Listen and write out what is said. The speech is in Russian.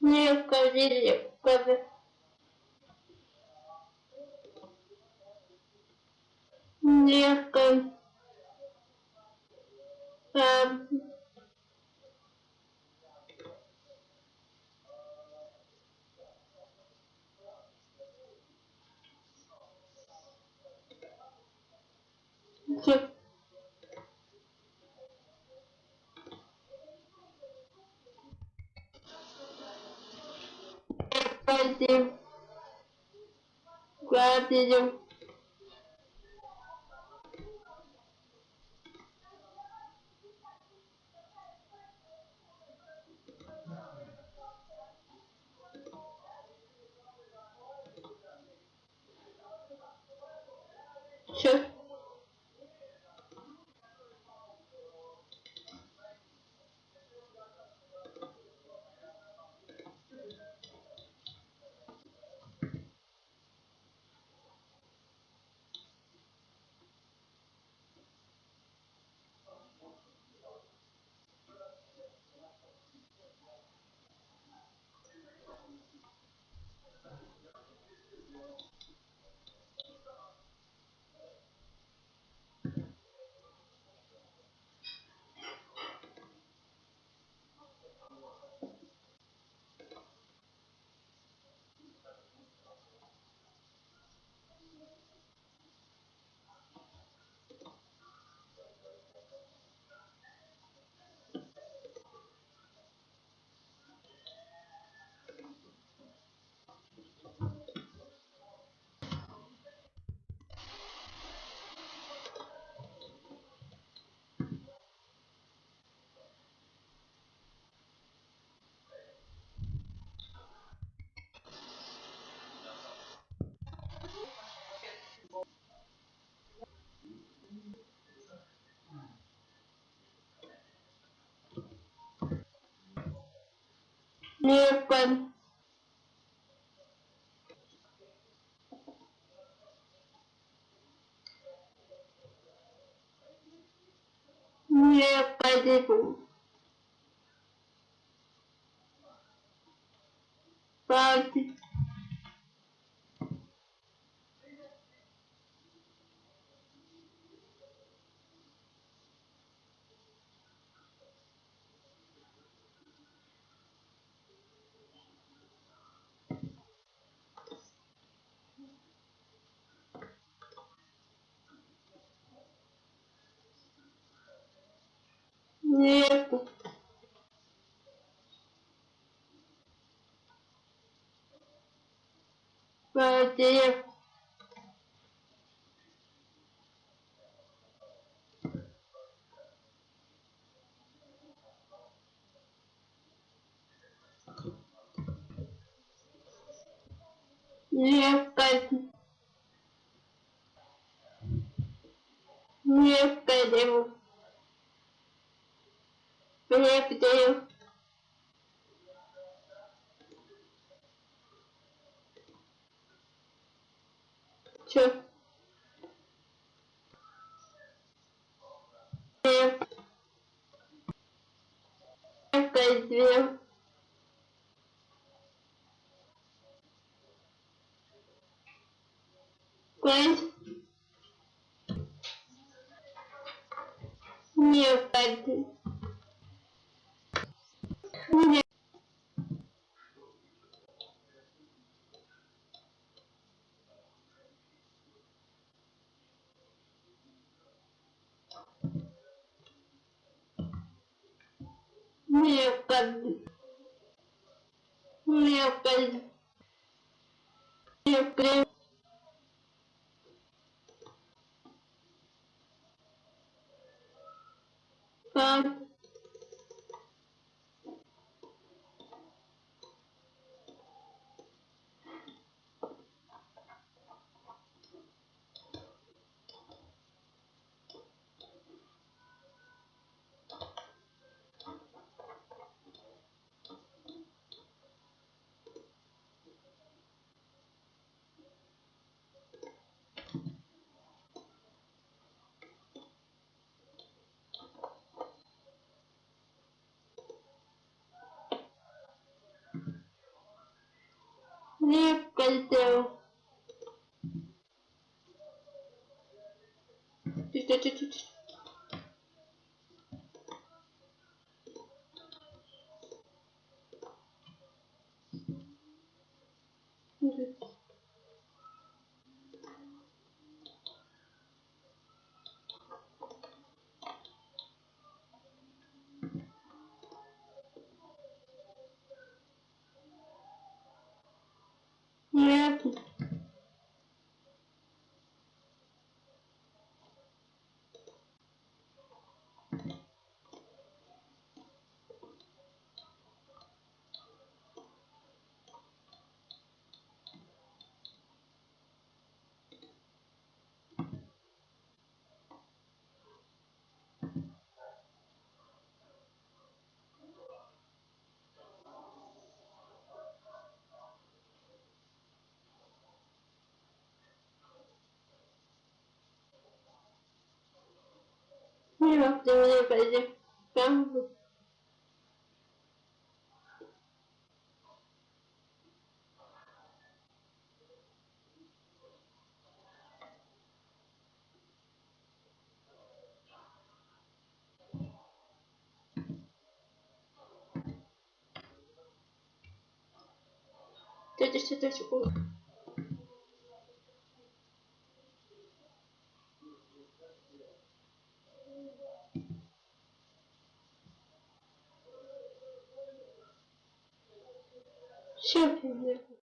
Необходимо. Необходимо. Thank gratitude gratitude Необходимо. Необходимо. Пальцы. Нет. Пойти. Необходимо. Необходимо. Необходимо. Чё? Необходимо. Пять. Необходимо. Не- Необходимо. Необходимо. Необходимо. Пять. Не кольцо. Тихо, Нет, ты мне пойди. Там. Тетя, что секунду. Champion.